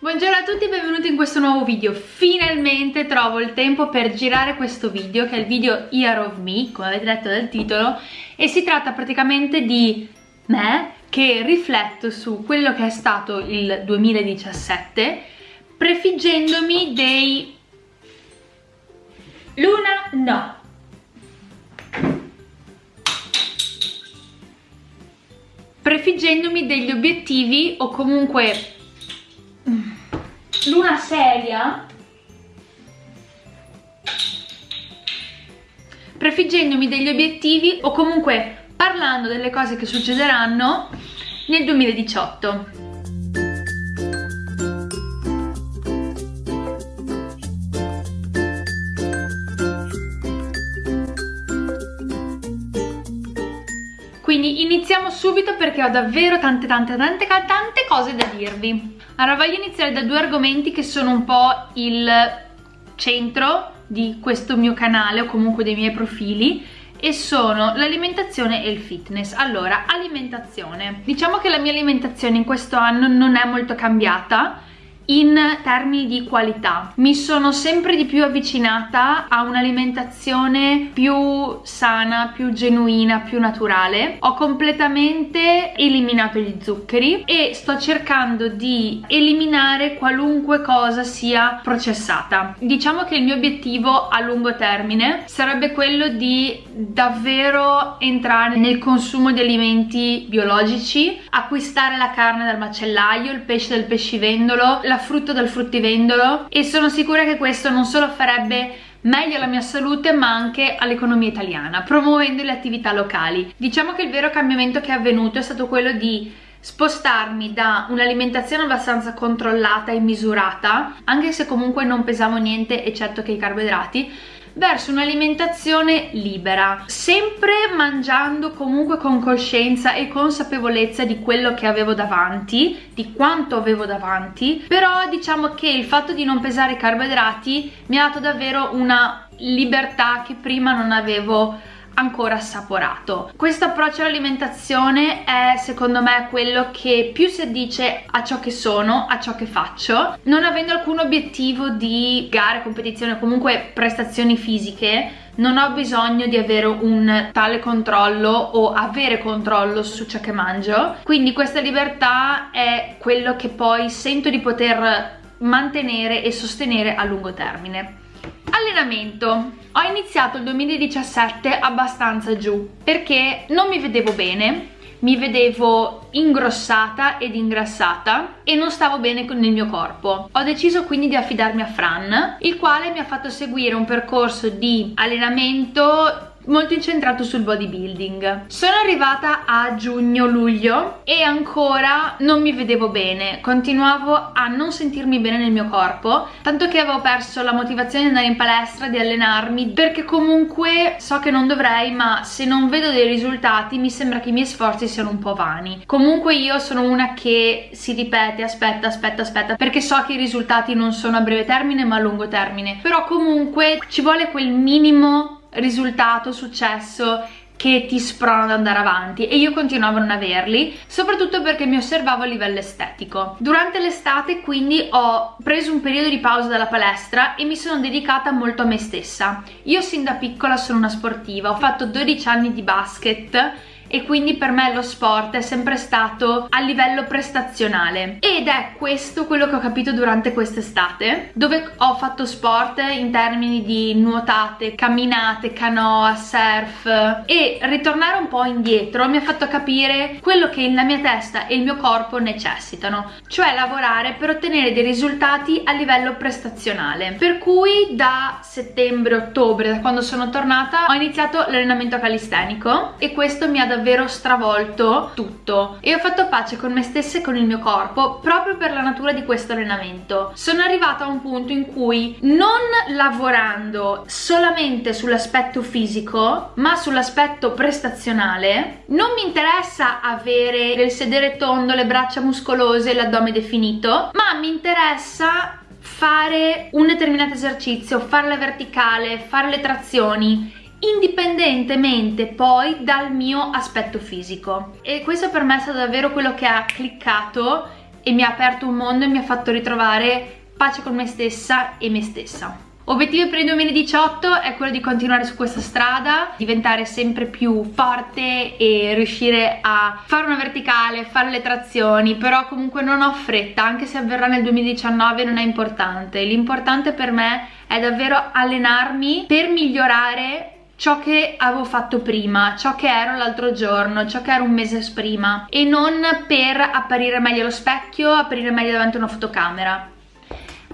Buongiorno a tutti e benvenuti in questo nuovo video. Finalmente trovo il tempo per girare questo video Che è il video Year of Me, come avete letto dal titolo E si tratta praticamente di me Che rifletto su quello che è stato il 2017 Prefiggendomi dei... Luna no. Prefiggendomi degli obiettivi o comunque luna seria. Prefiggendomi degli obiettivi o comunque parlando delle cose che succederanno nel 2018 Quindi iniziamo subito perché ho davvero tante tante tante tante cose da dirvi. Allora voglio iniziare da due argomenti che sono un po' il centro di questo mio canale o comunque dei miei profili e sono l'alimentazione e il fitness. Allora, alimentazione. Diciamo che la mia alimentazione in questo anno non è molto cambiata in termini di qualità. Mi sono sempre di più avvicinata a un'alimentazione più sana, più genuina, più naturale. Ho completamente eliminato gli zuccheri e sto cercando di eliminare qualunque cosa sia processata. Diciamo che il mio obiettivo a lungo termine sarebbe quello di davvero entrare nel consumo di alimenti biologici acquistare la carne dal macellaio, il pesce dal pescivendolo, la frutta dal fruttivendolo e sono sicura che questo non solo farebbe meglio alla mia salute ma anche all'economia italiana promuovendo le attività locali. Diciamo che il vero cambiamento che è avvenuto è stato quello di spostarmi da un'alimentazione abbastanza controllata e misurata anche se comunque non pesavo niente eccetto che i carboidrati verso un'alimentazione libera, sempre mangiando comunque con coscienza e consapevolezza di quello che avevo davanti, di quanto avevo davanti, però diciamo che il fatto di non pesare carboidrati mi ha dato davvero una libertà che prima non avevo ancora assaporato. Questo approccio all'alimentazione è secondo me quello che più si addice a ciò che sono, a ciò che faccio, non avendo alcun obiettivo di gare, competizione o comunque prestazioni fisiche non ho bisogno di avere un tale controllo o avere controllo su ciò che mangio. Quindi questa libertà è quello che poi sento di poter mantenere e sostenere a lungo termine allenamento ho iniziato il 2017 abbastanza giù perché non mi vedevo bene mi vedevo ingrossata ed ingrassata e non stavo bene con il mio corpo. Ho deciso quindi di affidarmi a Fran, il quale mi ha fatto seguire un percorso di allenamento molto incentrato sul bodybuilding. Sono arrivata a giugno-luglio e ancora non mi vedevo bene, continuavo a non sentirmi bene nel mio corpo, tanto che avevo perso la motivazione di andare in palestra, di allenarmi, perché comunque so che non dovrei, ma se non vedo dei risultati mi sembra che i miei sforzi siano un po' vani. Comunque io sono una che si ripete, aspetta, aspetta, aspetta, perché so che i risultati non sono a breve termine ma a lungo termine, però comunque ci vuole quel minimo risultato, successo che ti sprona ad andare avanti. E io continuavo a non averli soprattutto perché mi osservavo a livello estetico. Durante l'estate quindi ho preso un periodo di pausa dalla palestra e mi sono dedicata molto a me stessa. Io sin da piccola sono una sportiva ho fatto 12 anni di basket e quindi per me lo sport è sempre stato a livello prestazionale. Ed è questo quello che ho capito durante quest'estate dove ho fatto sport in termini di nuotate, camminate, canoa, surf. E ritornare un po' indietro mi ha fatto capire quello che la mia testa e il mio corpo necessitano cioè lavorare per ottenere dei risultati a livello prestazionale. Per cui da settembre-ottobre da quando sono tornata ho iniziato l'allenamento calistenico e questo mi ha davvero davvero stravolto tutto. E ho fatto pace con me stessa e con il mio corpo proprio per la natura di questo allenamento. Sono arrivata a un punto in cui non lavorando solamente sull'aspetto fisico ma sull'aspetto prestazionale non mi interessa avere il sedere tondo, le braccia muscolose, l'addome definito ma mi interessa fare un determinato esercizio, fare la verticale, fare le trazioni indipendentemente poi dal mio aspetto fisico e questo per me è stato davvero quello che ha cliccato e mi ha aperto un mondo e mi ha fatto ritrovare pace con me stessa e me stessa. Obiettivo per il 2018 è quello di continuare su questa strada, diventare sempre più forte e riuscire a fare una verticale, fare le trazioni, però comunque non ho fretta, anche se avverrà nel 2019 non è importante. L'importante per me è davvero allenarmi per migliorare ciò che avevo fatto prima, ciò che ero l'altro giorno, ciò che ero un mese prima e non per apparire meglio allo specchio, apparire meglio davanti a una fotocamera.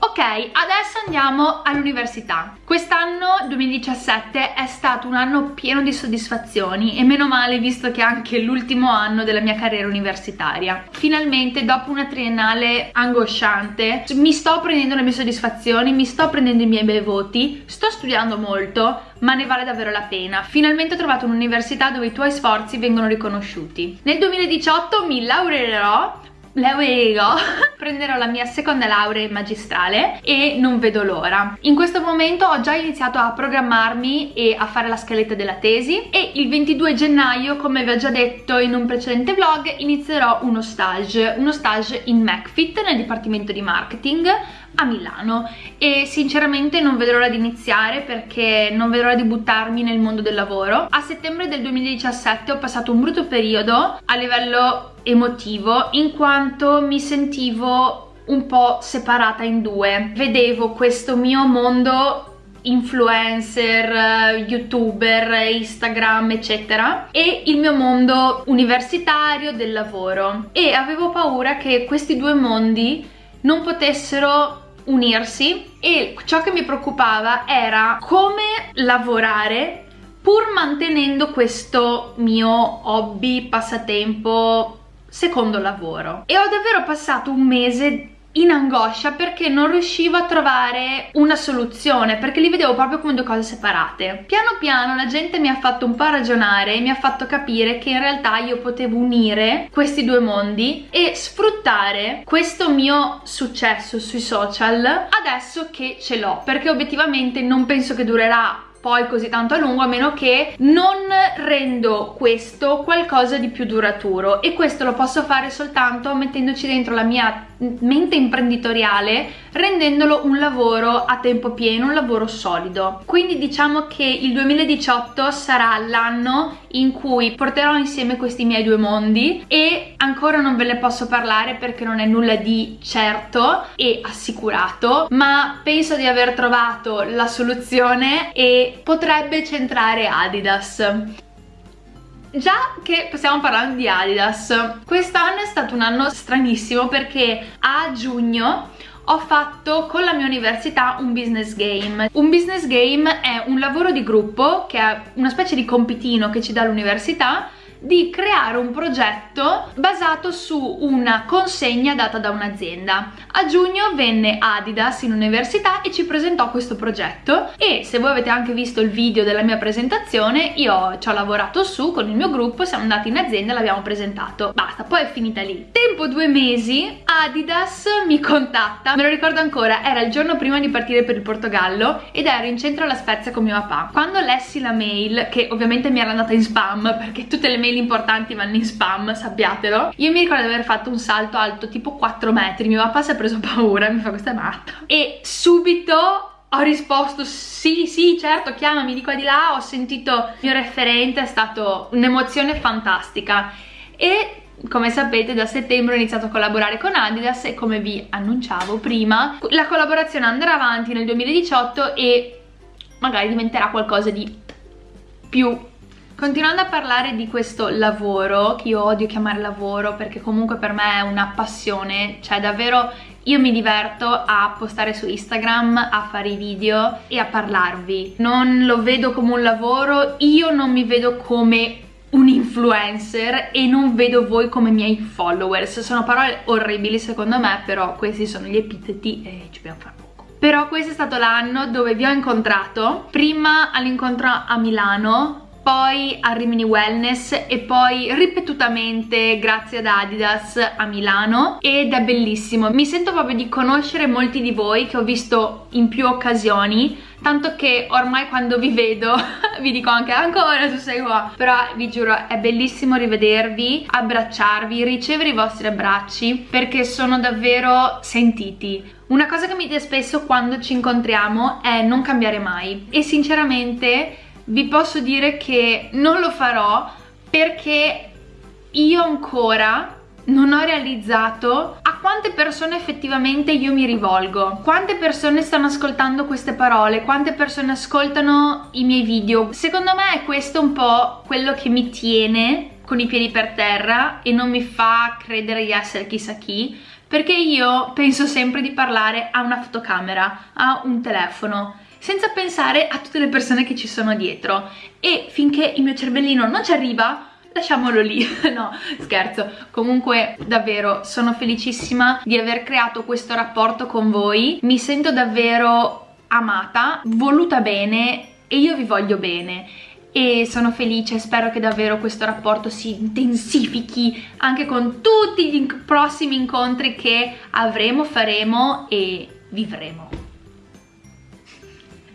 Ok, adesso andiamo all'università. Quest'anno, 2017, è stato un anno pieno di soddisfazioni e meno male visto che è anche l'ultimo anno della mia carriera universitaria. Finalmente, dopo una triennale angosciante, mi sto prendendo le mie soddisfazioni, mi sto prendendo i miei bei voti, sto studiando molto, ma ne vale davvero la pena. Finalmente ho trovato un'università dove i tuoi sforzi vengono riconosciuti. Nel 2018 mi laureerò laureerò, prenderò la mia seconda laurea magistrale e non vedo l'ora. In questo momento ho già iniziato a programmarmi e a fare la scaletta della tesi e il 22 gennaio, come vi ho già detto in un precedente vlog, inizierò uno stage, uno stage in McFit nel dipartimento di marketing a Milano e sinceramente non vedo l'ora di iniziare perché non vedo l'ora di buttarmi nel mondo del lavoro. A settembre del 2017 ho passato un brutto periodo a livello emotivo in quanto mi sentivo un po' separata in due. Vedevo questo mio mondo influencer, youtuber, instagram eccetera e il mio mondo universitario del lavoro e avevo paura che questi due mondi non potessero unirsi e ciò che mi preoccupava era come lavorare pur mantenendo questo mio hobby, passatempo, secondo lavoro. E ho davvero passato un mese in angoscia perché non riuscivo a trovare una soluzione perché li vedevo proprio come due cose separate. Piano piano la gente mi ha fatto un po' ragionare e mi ha fatto capire che in realtà io potevo unire questi due mondi e sfruttare questo mio successo sui social adesso che ce l'ho perché obiettivamente non penso che durerà poi così tanto a lungo a meno che non rendo questo qualcosa di più duraturo. E questo lo posso fare soltanto mettendoci dentro la mia mente imprenditoriale rendendolo un lavoro a tempo pieno, un lavoro solido. Quindi diciamo che il 2018 sarà l'anno in cui porterò insieme questi miei due mondi e ancora non ve ne posso parlare perché non è nulla di certo e assicurato, ma penso di aver trovato la soluzione e potrebbe centrare Adidas. Già che stiamo parlando di Adidas, quest'anno è stato un anno stranissimo perché a giugno ho fatto con la mia università un business game. Un business game è un lavoro di gruppo che è una specie di compitino che ci dà l'università di creare un progetto basato su una consegna data da un'azienda. A giugno venne Adidas in università e ci presentò questo progetto e se voi avete anche visto il video della mia presentazione io ci ho lavorato su con il mio gruppo, siamo andati in azienda e l'abbiamo presentato. Basta, poi è finita lì. Tempo due mesi Adidas mi contatta, me lo ricordo ancora, era il giorno prima di partire per il Portogallo ed ero in centro alla Spezia con mio papà. Quando lessi la mail, che ovviamente mi era andata in spam perché tutte le mail mail importanti vanno in spam, sappiatelo. Io mi ricordo di aver fatto un salto alto tipo 4 metri, mio papà si è preso paura, mi fa questa è matta. E subito ho risposto sì sì certo chiamami di qua di là ho sentito il mio referente è stato un'emozione fantastica e come sapete da settembre ho iniziato a collaborare con Adidas e come vi annunciavo prima la collaborazione andrà avanti nel 2018 e magari diventerà qualcosa di più Continuando a parlare di questo lavoro, che io odio chiamare lavoro perché comunque per me è una passione, cioè davvero io mi diverto a postare su Instagram, a fare i video e a parlarvi. Non lo vedo come un lavoro, io non mi vedo come un influencer e non vedo voi come miei followers. Sono parole orribili secondo me, però questi sono gli epiteti e ci dobbiamo fare poco. Però questo è stato l'anno dove vi ho incontrato, prima all'incontro a Milano poi a Rimini Wellness e poi ripetutamente grazie ad Adidas a Milano. Ed è bellissimo. Mi sento proprio di conoscere molti di voi che ho visto in più occasioni tanto che ormai quando vi vedo vi dico anche ancora tu sei qua però vi giuro è bellissimo rivedervi abbracciarvi ricevere i vostri abbracci perché sono davvero sentiti. Una cosa che mi dite spesso quando ci incontriamo è non cambiare mai. E sinceramente vi posso dire che non lo farò perché io ancora non ho realizzato a quante persone effettivamente io mi rivolgo. Quante persone stanno ascoltando queste parole? Quante persone ascoltano i miei video? Secondo me è questo un po' quello che mi tiene con i piedi per terra e non mi fa credere di essere chissà chi perché io penso sempre di parlare a una fotocamera a un telefono senza pensare a tutte le persone che ci sono dietro. E finché il mio cervellino non ci arriva lasciamolo lì, no scherzo, comunque davvero sono felicissima di aver creato questo rapporto con voi, mi sento davvero amata, voluta bene e io vi voglio bene. E sono felice, spero che davvero questo rapporto si intensifichi anche con tutti gli prossimi incontri che avremo, faremo e vivremo.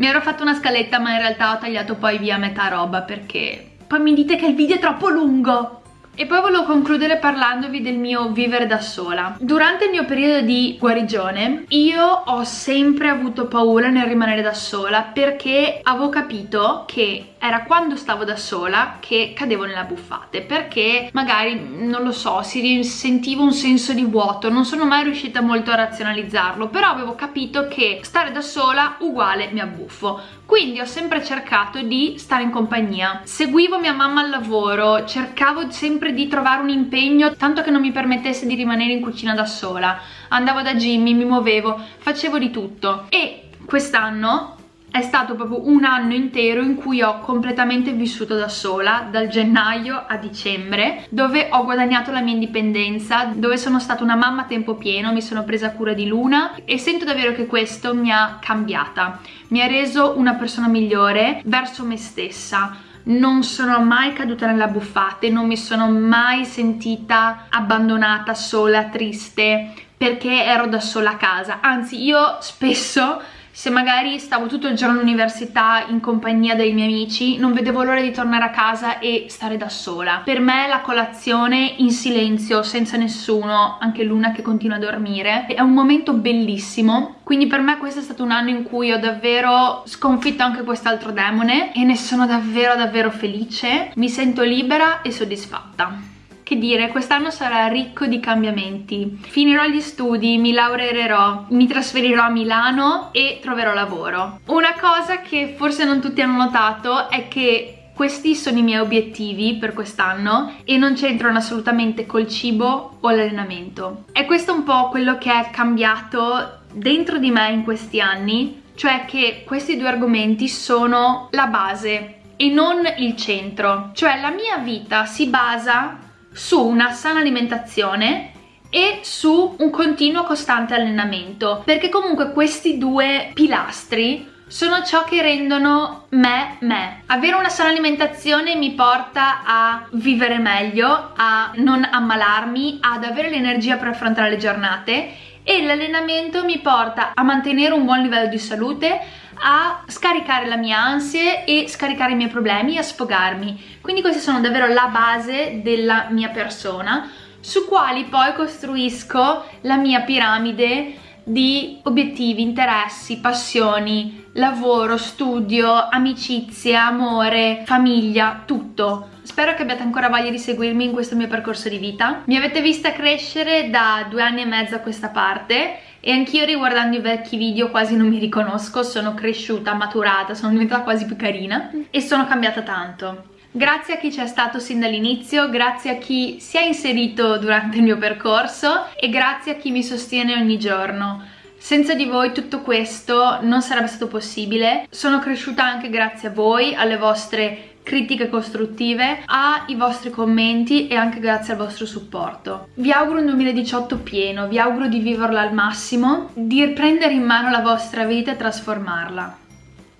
Mi ero fatto una scaletta ma in realtà ho tagliato poi via metà roba perché poi mi dite che il video è troppo lungo e poi volevo concludere parlandovi del mio vivere da sola. Durante il mio periodo di guarigione io ho sempre avuto paura nel rimanere da sola perché avevo capito che era quando stavo da sola che cadevo nella buffate perché magari, non lo so, si sentivo un senso di vuoto, non sono mai riuscita molto a razionalizzarlo però avevo capito che stare da sola uguale mi abbuffo quindi ho sempre cercato di stare in compagnia. Seguivo mia mamma al lavoro cercavo sempre di trovare un impegno tanto che non mi permettesse di rimanere in cucina da sola. Andavo da Jimmy, mi muovevo, facevo di tutto. E quest'anno è stato proprio un anno intero in cui ho completamente vissuto da sola dal gennaio a dicembre dove ho guadagnato la mia indipendenza dove sono stata una mamma a tempo pieno mi sono presa cura di Luna e sento davvero che questo mi ha cambiata mi ha reso una persona migliore verso me stessa non sono mai caduta nella buffate, non mi sono mai sentita abbandonata, sola, triste, perché ero da sola a casa. Anzi, io spesso se magari stavo tutto il giorno all'università in compagnia dei miei amici non vedevo l'ora di tornare a casa e stare da sola. Per me la colazione in silenzio senza nessuno anche Luna che continua a dormire è un momento bellissimo. Quindi per me questo è stato un anno in cui ho davvero sconfitto anche quest'altro demone e ne sono davvero davvero felice. Mi sento libera e soddisfatta che dire, quest'anno sarà ricco di cambiamenti. Finirò gli studi, mi laureerò, mi trasferirò a Milano e troverò lavoro. Una cosa che forse non tutti hanno notato è che questi sono i miei obiettivi per quest'anno e non c'entrano assolutamente col cibo o l'allenamento. È questo un po' quello che è cambiato dentro di me in questi anni, cioè che questi due argomenti sono la base e non il centro. Cioè la mia vita si basa su una sana alimentazione e su un continuo costante allenamento perché comunque questi due pilastri sono ciò che rendono me me. Avere una sana alimentazione mi porta a vivere meglio, a non ammalarmi, ad avere l'energia per affrontare le giornate e l'allenamento mi porta a mantenere un buon livello di salute, a scaricare la mia ansia e scaricare i miei problemi, a sfogarmi. Quindi queste sono davvero la base della mia persona, su quali poi costruisco la mia piramide di obiettivi, interessi, passioni, lavoro, studio, amicizia, amore, famiglia, tutto. Spero che abbiate ancora voglia di seguirmi in questo mio percorso di vita. Mi avete vista crescere da due anni e mezzo a questa parte e anch'io riguardando i vecchi video quasi non mi riconosco, sono cresciuta, maturata, sono diventata quasi più carina e sono cambiata tanto. Grazie a chi c'è stato sin dall'inizio, grazie a chi si è inserito durante il mio percorso e grazie a chi mi sostiene ogni giorno. Senza di voi tutto questo non sarebbe stato possibile. Sono cresciuta anche grazie a voi, alle vostre critiche costruttive, ai vostri commenti e anche grazie al vostro supporto. Vi auguro un 2018 pieno, vi auguro di viverlo al massimo, di prendere in mano la vostra vita e trasformarla.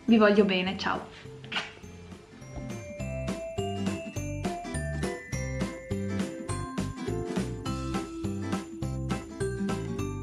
Vi voglio bene, ciao!